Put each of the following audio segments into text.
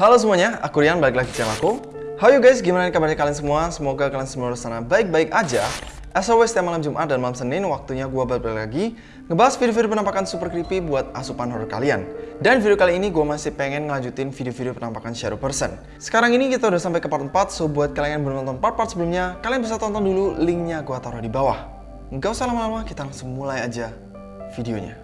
Halo semuanya, aku Rian, balik lagi channel aku. How you guys, gimana kabarnya kalian semua? Semoga kalian semua di sana baik-baik aja. As always, setiap malam Jumat dan malam Senin, waktunya gue balik lagi ngebahas video-video penampakan super creepy buat asupan horror kalian. Dan video kali ini gue masih pengen ngelanjutin video-video penampakan shadow person. Sekarang ini kita udah sampai ke part 4, so buat kalian yang belum nonton part-part sebelumnya, kalian bisa tonton dulu linknya gue taruh di bawah. Nggak usah lama-lama, kita langsung mulai aja videonya.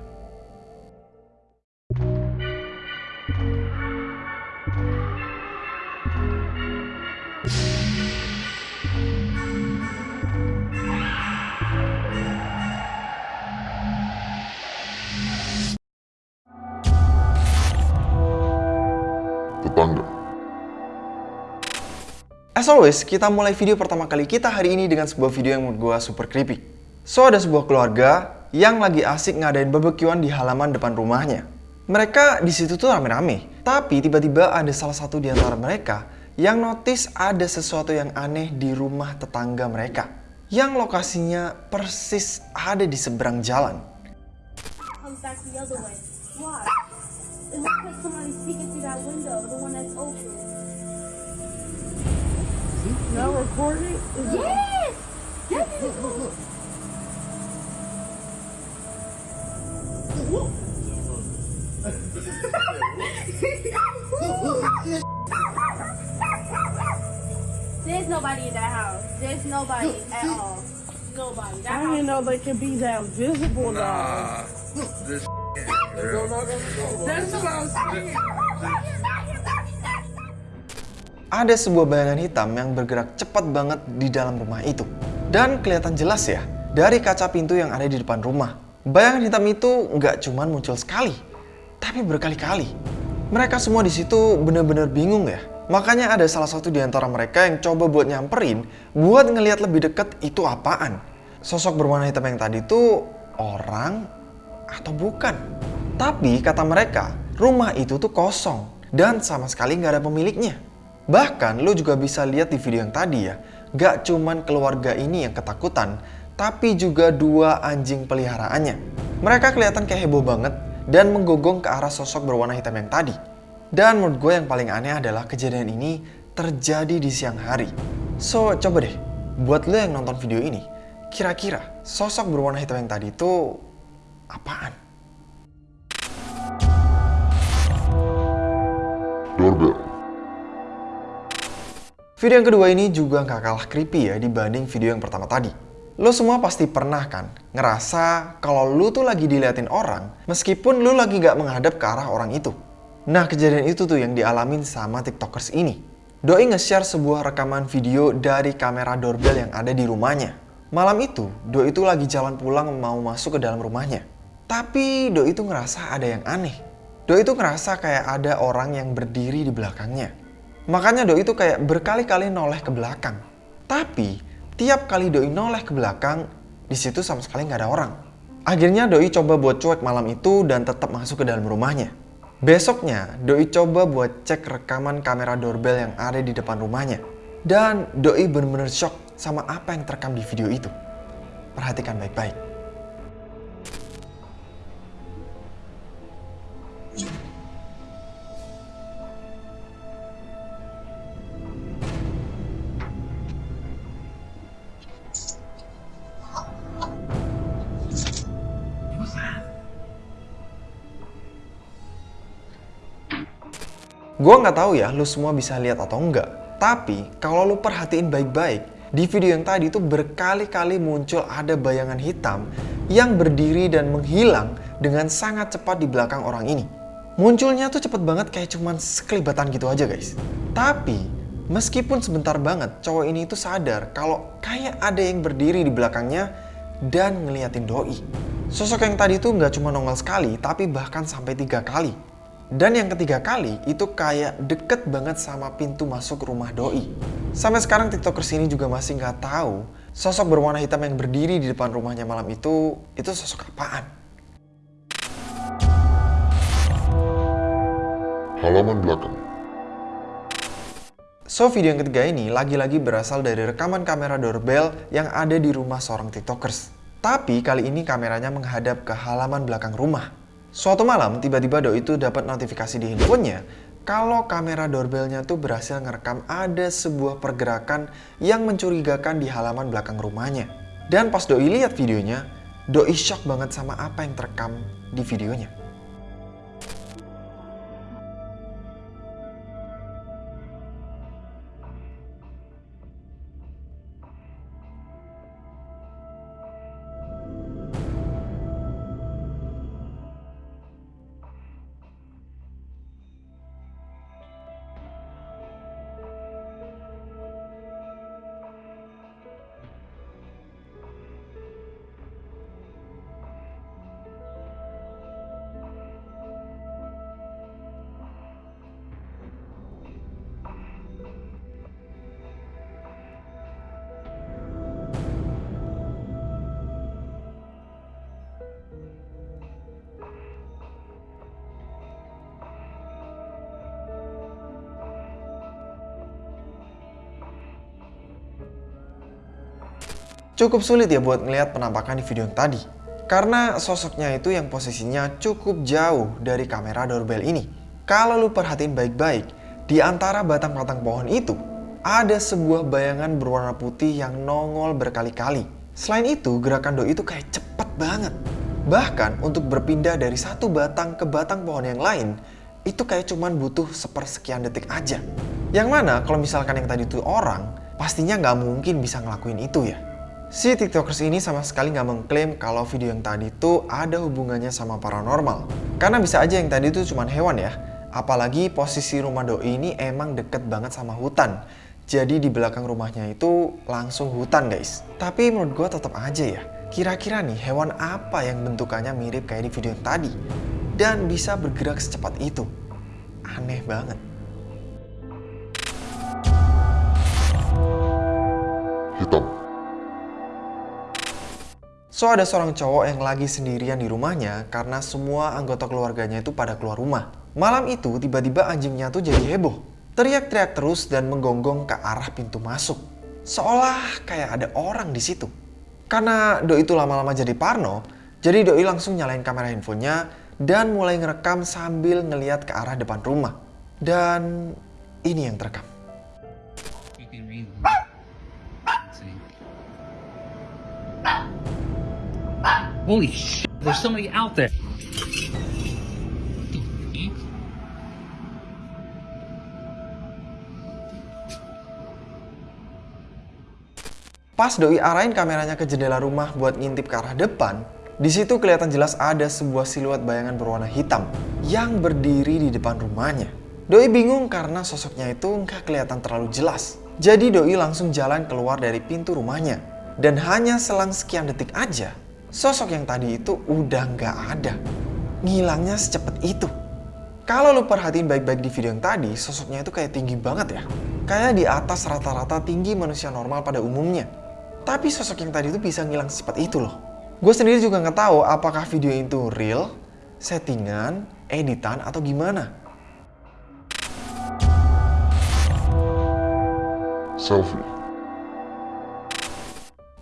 As always, kita mulai video pertama kali kita hari ini dengan sebuah video yang menurut gue super creepy. So, ada sebuah keluarga yang lagi asik ngadain barbekyuan di halaman depan rumahnya. Mereka di situ tuh rame-rame, tapi tiba-tiba ada salah satu di antara mereka yang notice ada sesuatu yang aneh di rumah tetangga mereka. Yang lokasinya persis ada di seberang jalan. Why? Now recording? Is yes! That is There's nobody in that house. There's nobody at all. Nobody. That I didn't know they could be that visible nah, though. This That's what I was saying. Ada sebuah bayangan hitam yang bergerak cepat banget di dalam rumah itu. Dan kelihatan jelas ya, dari kaca pintu yang ada di depan rumah. Bayangan hitam itu nggak cuma muncul sekali, tapi berkali-kali. Mereka semua di situ bener-bener bingung ya. Makanya ada salah satu di antara mereka yang coba buat nyamperin, buat ngelihat lebih deket itu apaan. Sosok berwarna hitam yang tadi itu orang atau bukan. Tapi kata mereka, rumah itu tuh kosong dan sama sekali nggak ada pemiliknya. Bahkan lo juga bisa lihat di video yang tadi ya, gak cuman keluarga ini yang ketakutan, tapi juga dua anjing peliharaannya. Mereka kelihatan kayak heboh banget dan menggonggong ke arah sosok berwarna hitam yang tadi. Dan menurut gue yang paling aneh adalah kejadian ini terjadi di siang hari. So, coba deh, buat lo yang nonton video ini, kira-kira sosok berwarna hitam yang tadi itu apaan? doorbell. Video yang kedua ini juga nggak kalah creepy ya dibanding video yang pertama tadi. Lo semua pasti pernah kan ngerasa kalau lo tuh lagi diliatin orang meskipun lo lagi nggak menghadap ke arah orang itu. Nah kejadian itu tuh yang dialamin sama tiktokers ini. Doi nge-share sebuah rekaman video dari kamera doorbell yang ada di rumahnya. Malam itu, Doi itu lagi jalan pulang mau masuk ke dalam rumahnya. Tapi Doi itu ngerasa ada yang aneh. Doi itu ngerasa kayak ada orang yang berdiri di belakangnya. Makanya Doi itu kayak berkali-kali noleh ke belakang. Tapi tiap kali Doi noleh ke belakang, di situ sama sekali nggak ada orang. Akhirnya Doi coba buat cuek malam itu dan tetap masuk ke dalam rumahnya. Besoknya, Doi coba buat cek rekaman kamera doorbell yang ada di depan rumahnya. Dan Doi bener-bener shock sama apa yang terekam di video itu. Perhatikan baik-baik. Gua nggak tahu ya lu semua bisa lihat atau enggak. Tapi kalau lu perhatiin baik-baik, di video yang tadi itu berkali-kali muncul ada bayangan hitam yang berdiri dan menghilang dengan sangat cepat di belakang orang ini. Munculnya tuh cepet banget kayak cuman sekelibatan gitu aja guys. Tapi meskipun sebentar banget cowok ini itu sadar kalau kayak ada yang berdiri di belakangnya dan ngeliatin doi. Sosok yang tadi itu nggak cuma nongol sekali, tapi bahkan sampai tiga kali. Dan yang ketiga kali itu kayak deket banget sama pintu masuk rumah doi. Sampai sekarang tiktokers ini juga masih nggak tahu sosok berwarna hitam yang berdiri di depan rumahnya malam itu, itu sosok apaan. Halaman belakang. So video yang ketiga ini lagi-lagi berasal dari rekaman kamera doorbell yang ada di rumah seorang tiktokers. Tapi kali ini kameranya menghadap ke halaman belakang rumah. Suatu malam, tiba-tiba Doi itu dapat notifikasi di handphonenya kalau kamera doorbellnya tuh berhasil ngerekam ada sebuah pergerakan yang mencurigakan di halaman belakang rumahnya. Dan pas Doi lihat videonya, Doi shock banget sama apa yang terekam di videonya. Cukup sulit ya buat ngelihat penampakan di video yang tadi. Karena sosoknya itu yang posisinya cukup jauh dari kamera doorbell ini. Kalau lu perhatiin baik-baik, di antara batang-batang pohon itu, ada sebuah bayangan berwarna putih yang nongol berkali-kali. Selain itu, gerakan doi itu kayak cepet banget. Bahkan untuk berpindah dari satu batang ke batang pohon yang lain, itu kayak cuman butuh sepersekian detik aja. Yang mana kalau misalkan yang tadi itu orang, pastinya nggak mungkin bisa ngelakuin itu ya. Si tiktokers ini sama sekali nggak mengklaim kalau video yang tadi itu ada hubungannya sama paranormal. Karena bisa aja yang tadi itu cuma hewan ya. Apalagi posisi rumah doi ini emang deket banget sama hutan. Jadi di belakang rumahnya itu langsung hutan guys. Tapi menurut gue tetap aja ya. Kira-kira nih hewan apa yang bentukannya mirip kayak di video yang tadi? Dan bisa bergerak secepat itu? Aneh banget. Hitam. So ada seorang cowok yang lagi sendirian di rumahnya karena semua anggota keluarganya itu pada keluar rumah. Malam itu tiba-tiba anjingnya tuh jadi heboh. Teriak-teriak terus dan menggonggong ke arah pintu masuk. Seolah kayak ada orang di situ. Karena Doi itu lama-lama jadi parno, jadi Doi langsung nyalain kamera handphonenya dan mulai ngerekam sambil ngeliat ke arah depan rumah. Dan ini yang terekam. Holy shit, there's somebody out there. Pas Doi arahin kameranya ke jendela rumah buat ngintip ke arah depan, di situ kelihatan jelas ada sebuah siluet bayangan berwarna hitam yang berdiri di depan rumahnya. Doi bingung karena sosoknya itu nggak kelihatan terlalu jelas. Jadi Doi langsung jalan keluar dari pintu rumahnya. Dan hanya selang sekian detik aja, sosok yang tadi itu udah nggak ada. Ngilangnya secepat itu. Kalau lu perhatiin baik-baik di video yang tadi, sosoknya itu kayak tinggi banget ya. Kayak di atas rata-rata tinggi manusia normal pada umumnya. Tapi sosok yang tadi itu bisa ngilang secepat itu loh. Gue sendiri juga nggak tahu apakah video itu real, settingan, editan, atau gimana. Selfie.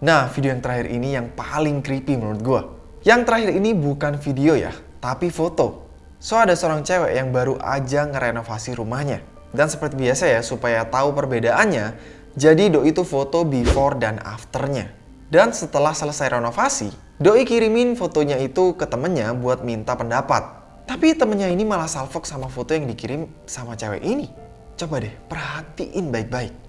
Nah, video yang terakhir ini yang paling creepy menurut gue. Yang terakhir ini bukan video ya, tapi foto. So, ada seorang cewek yang baru aja ngerenovasi rumahnya. Dan seperti biasa ya, supaya tahu perbedaannya, jadi Doi itu foto before dan afternya. Dan setelah selesai renovasi, Doi kirimin fotonya itu ke temennya buat minta pendapat. Tapi temennya ini malah salfok sama foto yang dikirim sama cewek ini. Coba deh, perhatiin baik-baik.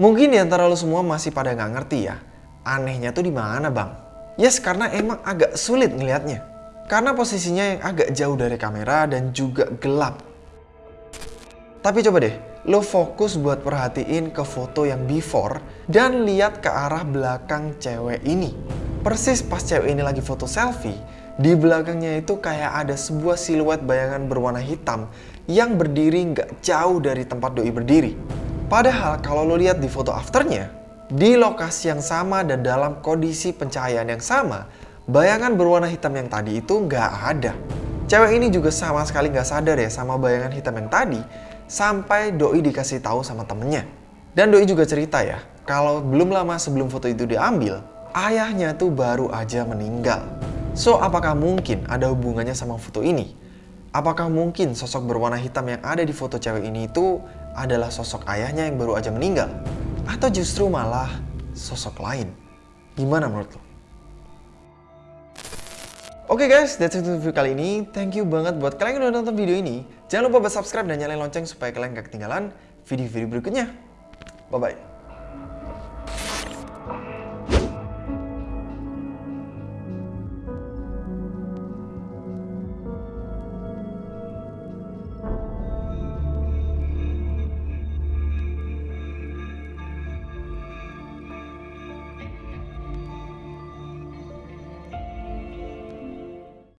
Mungkin di antara lo semua masih pada nggak ngerti ya, anehnya tuh di mana bang? Yes, karena emang agak sulit ngelihatnya. Karena posisinya yang agak jauh dari kamera dan juga gelap. Tapi coba deh, lo fokus buat perhatiin ke foto yang before dan lihat ke arah belakang cewek ini. Persis pas cewek ini lagi foto selfie, di belakangnya itu kayak ada sebuah siluet bayangan berwarna hitam yang berdiri nggak jauh dari tempat doi berdiri. Padahal kalau lo lihat di foto afternya, di lokasi yang sama dan dalam kondisi pencahayaan yang sama, bayangan berwarna hitam yang tadi itu nggak ada. Cewek ini juga sama sekali nggak sadar ya sama bayangan hitam yang tadi, sampai Doi dikasih tahu sama temennya. Dan Doi juga cerita ya, kalau belum lama sebelum foto itu diambil, ayahnya tuh baru aja meninggal. So, apakah mungkin ada hubungannya sama foto ini? Apakah mungkin sosok berwarna hitam yang ada di foto cewek ini itu adalah sosok ayahnya yang baru aja meninggal? Atau justru malah sosok lain? Gimana menurut lo? Oke guys, that's it untuk video kali ini. Thank you banget buat kalian yang udah nonton video ini. Jangan lupa buat subscribe dan nyalain lonceng supaya kalian gak ketinggalan video-video berikutnya. Bye-bye.